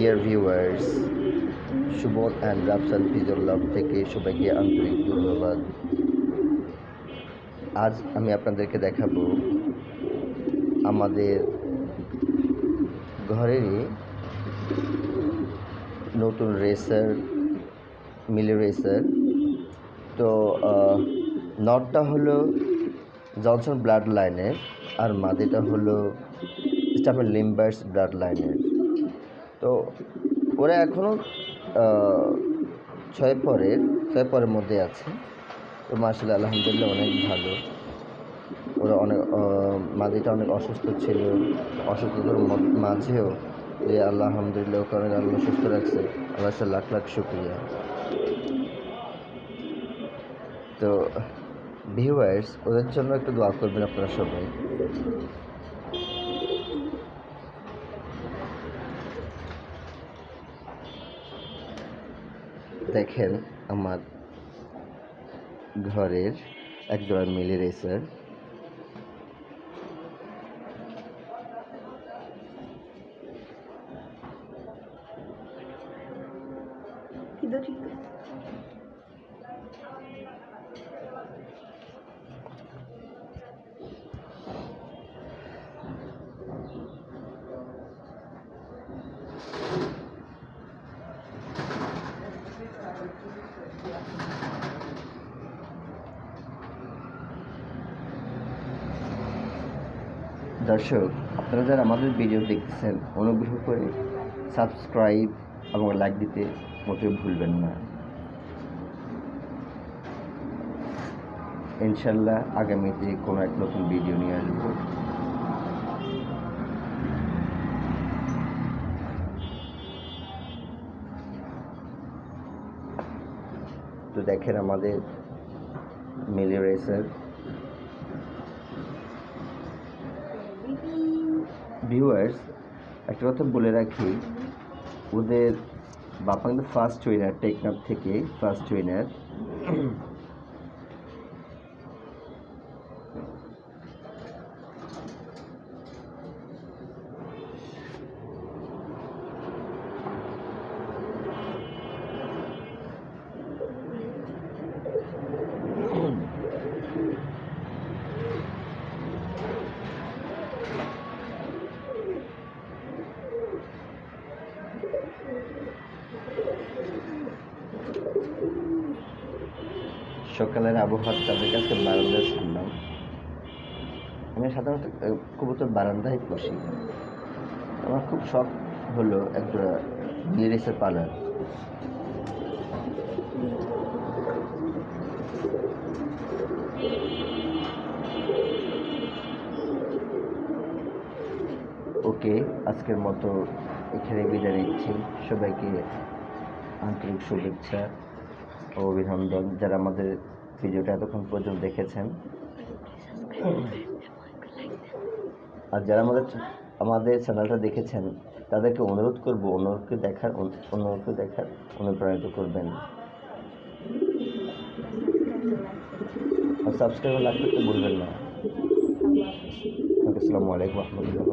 Dear viewers Suman and Rafsan Fizullah থেকে সবাইকে আন্তরিক ধন্যবাদ। আজ আমি আপনাদেরকে দেখাবো আমাদের ঘরেরই নতুন রেসার মিলে রেসার তো নটটা হলো জনসন ব্লাড লাইনের আর মাদিটা হলো স্টাফের লিম্বার্স ব্লাড লাইনের তো ওরা এখনও ছয় পরের ছয় পরের মধ্যে আছে। তো মার্শাল আলহামদুলিল্লাহ অনেক ভালো। ওরা অনেক মাদিটা অনেক অসুস্থ ছিল। অসুস্থতার মাঝেও যে আল্লাহ আলহামদুলিল্লাহ, ওকে অনেক আল্লাহ সুস্থ রাখছে। আল্লাহ লাখ লাখ শুক্রিয়া। তো ভিউয়ার্স ওদের জন্য একটু দোয়া করবেন আপনারা সবাই। দেখেন আমার ঘরের একজোড়া মিলি রেসার Ido দর্শক, আপনারা যারা আমাদের ভিডিও দেখতেছেন, অনুগ্রহ করে সাবস্ক্রাইব এবং লাইক দিতে মোটেও ভুলবেন না। ইনশাল্লাহ আগামীতে কোনো এক নতুন ভিডিও নিয়ে আসব। তো দেখেন আমাদের মিলি রেসার। ভিউয়ার্স একটা কথা বলে রাখি ওদের বাপা কিন্তু ফার্স্ট উইনার টেকনাফ থেকে ফার্স্ট উইনার সকালের আবহাওয়া তাদের কাছে বারান্দায় শুনলাম আমি সাধারণত কবুতর বারান্দায় বসি। আমার খুব শখ হলো একটা লিরিসের পালার। ওকে, আজকের মতো এখানে বিদায় নিচ্ছি। সবাইকে আন্তরিক শুভেচ্ছা। ও অভিনন্দন যারা আমাদের ভিডিওটা এতক্ষণ পর্যন্ত দেখেছেন। আর যারা আমাদের আমাদের চ্যানেলটা দেখেছেন, তাদেরকে অনুরোধ করব অনুরোধকে দেখার অনুরোধকে দেখার অনুপ্রাণিত করবেন। আর সাবস্ক্রাইব লাইক করতে ভুলবেন না। আসসালামু আলাইকুম রহমতুল্লাহ